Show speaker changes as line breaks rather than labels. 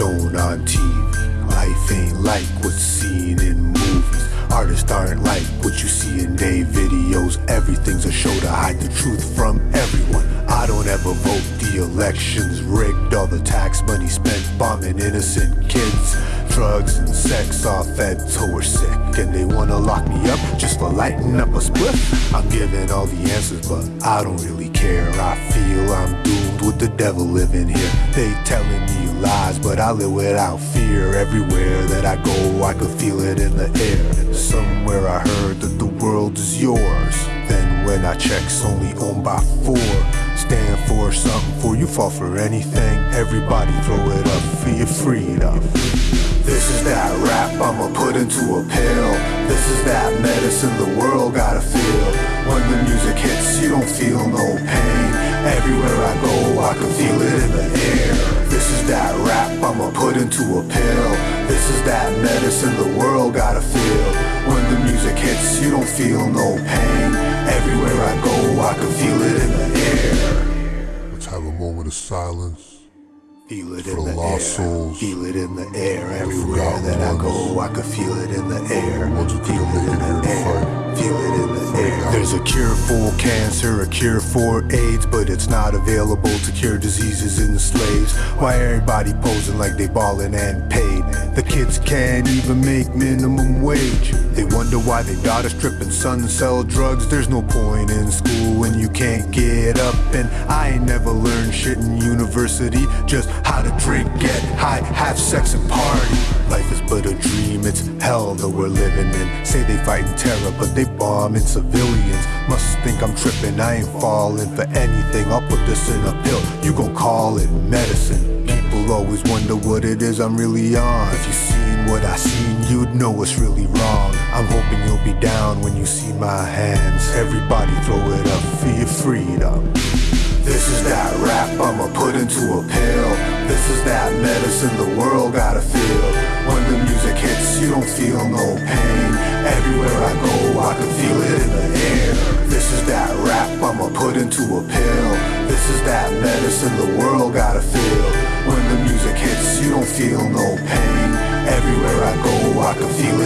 shown on TV. Life ain't like what's seen in movies. Artists aren't like what you see in day videos. Everything's a show to hide the truth from everyone. I don't ever vote, the election's rigged. All the tax money spent bombing innocent kids. Drugs and sex are fed to we're sick. And they wanna lock me up just for lighting up a spliff. I'm giving all the answers, but I don't really care. I feel I'm doomed with the devil living here. They telling me lies, but I live without fear. Everywhere that I go, I could feel it in the air. Somewhere I heard that the world is yours. Then when I check's only owned by four. Stand for something, for you fall for anything. Everybody throw it up for your freedom. This is that rap I'ma put into a pill. This is that medicine the world gotta feel. When the music hits, you don't feel no pain. Everywhere I go, I can is that medicine the world gotta feel. When the music hits, you don't feel no pain. Everywhere I go, I can feel it in the air.
Let's have a moment of silence.
Feel it in
the
air.
souls.
Feel it in the air. Everywhere that I go, I can feel it in the air. Feel it in the air. Feel it in the air. There's a cure for cancer, a cure for AIDS, but it's not available to cure diseases in the slaves. Why everybody posing like they ballin' and paid? The kids can't even make minimum wage. They wonder why their daughters trippin' sons sell drugs. There's no point in school you can't get up. And I ain't never learned shit in university. Just how to drink, get high, have sex, and party. Life is but a dream, it's hell that we're living in. Say they fighting terror, but they bombing civilians. Must think I'm tripping, I ain't falling for anything. I'll put this in a pill, you gon' call it medicine. People always wonder what it is I'm really on. If you seen what I seen, you'd know what's really wrong. I'm hoping you'll be down when you see my hands. Everybody throw it up for your freedom. This is that rap I'ma put into a pill. This is that medicine the world gotta feel. When the music hits, you don't feel no pain. Everywhere I go, I can feel it in the air. This is that rap I'ma put into a pill. This is that medicine the world gotta feel. When the music hits, you don't feel no pain. Everywhere I go, I can feel